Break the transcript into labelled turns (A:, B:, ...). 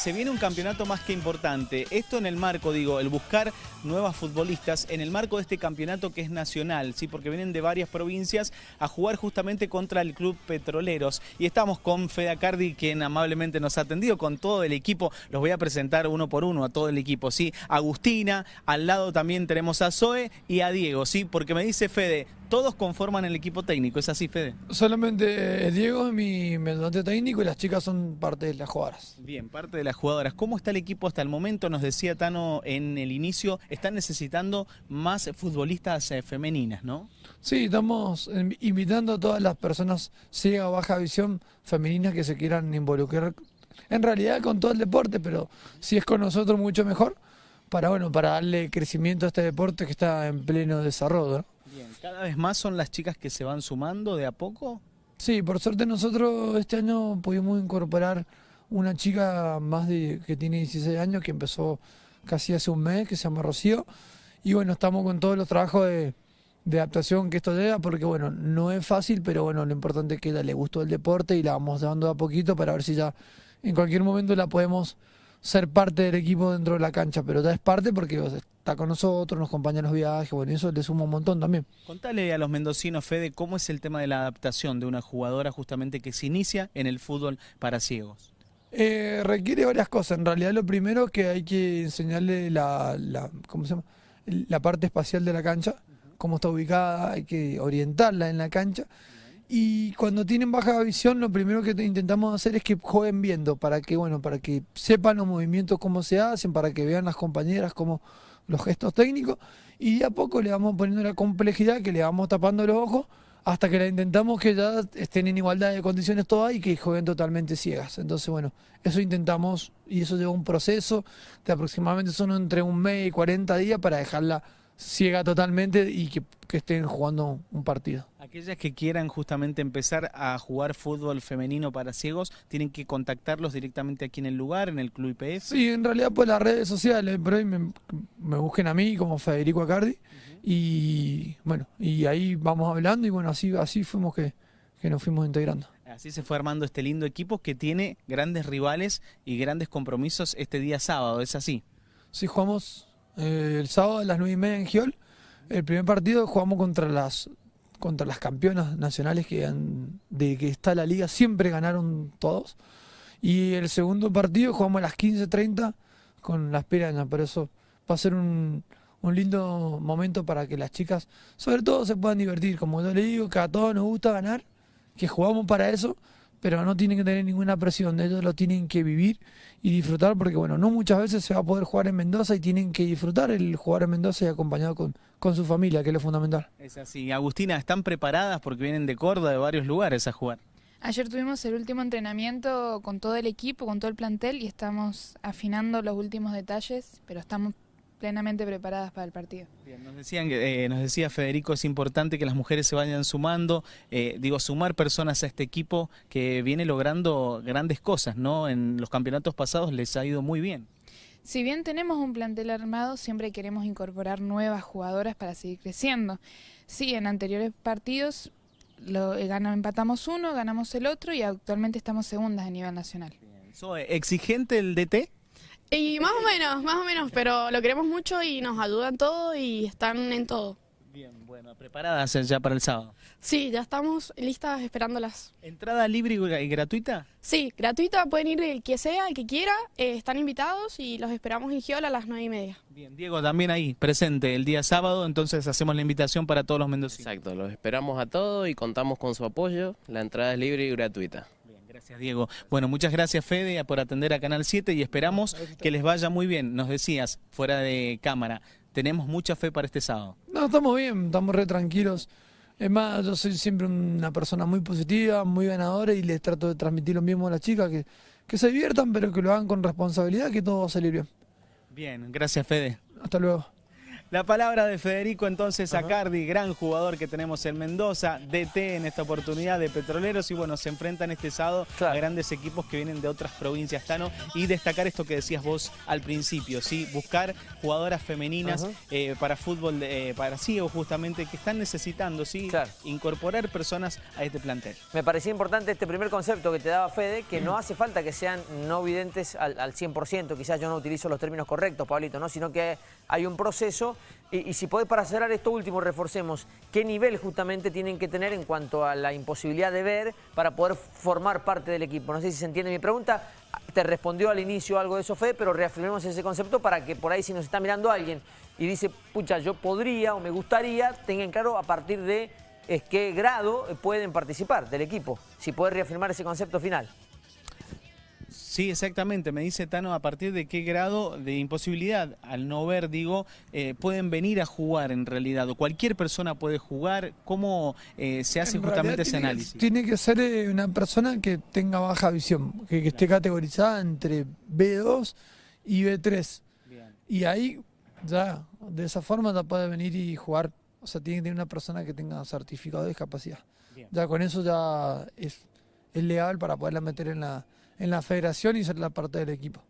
A: Se viene un campeonato más que importante. Esto en el marco, digo, el buscar nuevas futbolistas en el marco de este campeonato que es nacional, ¿sí? porque vienen de varias provincias a jugar justamente contra el Club Petroleros. Y estamos con Fede Acardi, quien amablemente nos ha atendido, con todo el equipo. Los voy a presentar uno por uno a todo el equipo. ¿sí? Agustina, al lado también tenemos a Zoe y a Diego, ¿sí? porque me dice Fede, todos conforman el equipo técnico, ¿es así, Fede?
B: Solamente Diego es mi ayudante técnico y las chicas son parte de las jugadoras.
A: Bien, parte de las jugadoras. ¿Cómo está el equipo hasta el momento? Nos decía Tano en el inicio, están necesitando más futbolistas eh, femeninas, ¿no?
B: Sí, estamos invitando a todas las personas ciega o baja visión femeninas que se quieran involucrar, en realidad con todo el deporte, pero si es con nosotros mucho mejor, para bueno, para darle crecimiento a este deporte que está en pleno desarrollo. ¿no?
A: Bien, ¿cada vez más son las chicas que se van sumando de a poco?
B: Sí, por suerte nosotros este año pudimos incorporar una chica más de que tiene 16 años que empezó casi hace un mes, que se llama Rocío. Y bueno, estamos con todos los trabajos de, adaptación que esto lleva, porque bueno, no es fácil, pero bueno, lo importante es que le gustó el deporte y la vamos dando a poquito para ver si ya en cualquier momento la podemos ser parte del equipo dentro de la cancha, pero es parte porque está con nosotros, nos acompaña en los viajes, bueno, eso le suma un montón también.
A: Contale a los mendocinos, Fede, cómo es el tema de la adaptación de una jugadora justamente que se inicia en el fútbol para ciegos.
B: Eh, requiere varias cosas. En realidad lo primero que hay que enseñarle la, la, ¿cómo se llama? la parte espacial de la cancha, cómo está ubicada, hay que orientarla en la cancha. Y cuando tienen baja visión, lo primero que intentamos hacer es que jueguen viendo, para que, bueno, para que sepan los movimientos cómo se hacen, para que vean las compañeras cómo los gestos técnicos, y de a poco le vamos poniendo la complejidad que le vamos tapando los ojos hasta que la intentamos que ya estén en igualdad de condiciones todas y que jueguen totalmente ciegas. Entonces, bueno, eso intentamos y eso lleva un proceso de aproximadamente son entre un mes y 40 días para dejarla ciega totalmente y que, estén jugando un partido.
A: Aquellas que quieran justamente empezar a jugar fútbol femenino para ciegos, ¿tienen que contactarlos directamente aquí en el lugar, en el Club IPF?
B: Sí, en realidad pues las redes sociales, pero ahí me, busquen a mí como Federico Acardi y bueno, y ahí vamos hablando y bueno, así, así fuimos que, que nos fuimos integrando.
A: Así se fue armando este lindo equipo que tiene grandes rivales y grandes compromisos este día sábado, ¿es así?
B: Sí, jugamos el sábado a las nueve y media en Giol. El primer partido jugamos contra las contra las campeonas nacionales que han, de que está la liga, siempre ganaron todos. Y el segundo partido jugamos a las 15.30 con las pirañas, por eso va a ser un, un lindo momento para que las chicas, sobre todo, se puedan divertir. Como yo le digo, que a todos nos gusta ganar, que jugamos para eso pero no tienen que tener ninguna presión, ellos lo tienen que vivir y disfrutar porque bueno, no muchas veces se va a poder jugar en Mendoza y tienen que disfrutar el jugar en Mendoza y acompañado con, con su familia, que es lo fundamental.
A: Es así. Agustina, ¿están preparadas porque vienen de Córdoba, de varios lugares a jugar?
C: Ayer tuvimos el último entrenamiento con todo el equipo, con todo el plantel y estamos afinando los últimos detalles, pero estamos plenamente preparadas para el partido.
A: Bien, nos, decían, eh, nos decía Federico, es importante que las mujeres se vayan sumando, eh, digo, sumar personas a este equipo que viene logrando grandes cosas, ¿no? En los campeonatos pasados les ha ido muy bien.
C: Si bien tenemos un plantel armado, siempre queremos incorporar nuevas jugadoras para seguir creciendo. Sí, en anteriores partidos lo, eh, ganamos, empatamos uno, ganamos el otro y actualmente estamos segundas a nivel nacional.
A: ¿Exigente el DT?
D: Y más o menos, más o menos, pero lo queremos mucho y nos ayudan todo y están en todo.
A: Bien, bueno, ¿preparadas ya para el sábado?
D: Sí, ya estamos listas esperándolas.
A: ¿Entrada libre y gratuita?
D: Sí, gratuita, pueden ir el que sea, el que quiera, eh, están invitados y los esperamos en Giola a las nueve y media.
A: Bien, Diego también ahí, presente el día sábado, entonces hacemos la invitación para todos los mendocinos.
E: Exacto, los esperamos a todos y contamos con su apoyo, la entrada es libre y gratuita.
A: Gracias, Diego. Bueno, muchas gracias, Fede, por atender a Canal 7 y esperamos que les vaya muy bien. Nos decías, fuera de cámara, tenemos mucha fe para este sábado.
B: No, estamos bien, estamos re tranquilos. Es más, yo soy siempre una persona muy positiva, muy ganadora y les trato de transmitir lo mismo a las chicas, que, que se diviertan, pero que lo hagan con responsabilidad, que todo va a salir bien.
A: Bien, gracias, Fede.
B: Hasta luego.
A: La palabra de Federico entonces
F: Ajá.
A: Acardi, gran jugador que tenemos en Mendoza, DT en esta oportunidad de Petroleros y bueno, se enfrentan este sábado
F: Claro.
A: a grandes equipos que vienen de otras provincias, Tano, y destacar esto que decías vos al principio, ¿sí? buscar jugadoras femeninas eh, para fútbol, de- eh, para ciegos justamente, que están necesitando, ¿sí?
F: Claro.
A: incorporar personas a este plantel.
F: Me parecía importante este primer concepto que te daba Fede, que no hace falta que sean no videntes al, al 100%, quizás yo no utilizo los términos correctos, Pablito, ¿no? sino que hay un proceso. Y, si podés, para cerrar esto último, reforcemos qué nivel justamente tienen que tener en cuanto a la imposibilidad de ver para poder formar parte del equipo. No sé si se entiende mi pregunta. Te respondió al inicio algo de eso, Fede, pero reafirmemos ese concepto para que por ahí si nos está mirando alguien y dice, pucha, yo podría o me gustaría, tengan claro a partir de qué grado pueden participar del equipo, si puedes reafirmar ese concepto final.
A: Sí, exactamente. Me dice Tano a partir de qué grado de imposibilidad, al no ver, digo, eh, pueden venir a jugar en realidad, o cualquier persona puede jugar. ¿Cómo eh, se hace
B: En
A: justamente ese
B: tiene
A: análisis?
B: Tiene que ser eh, una persona que tenga baja visión, que, que esté categorizada entre B2 y B3. Y ahí ya, de esa forma ya puede venir y jugar. O sea, tiene que tener una persona que tenga certificado de discapacidad.
A: Bien.
B: Ya con eso ya es, es legal para poderla meter en la, en la federación y ser la parte del equipo.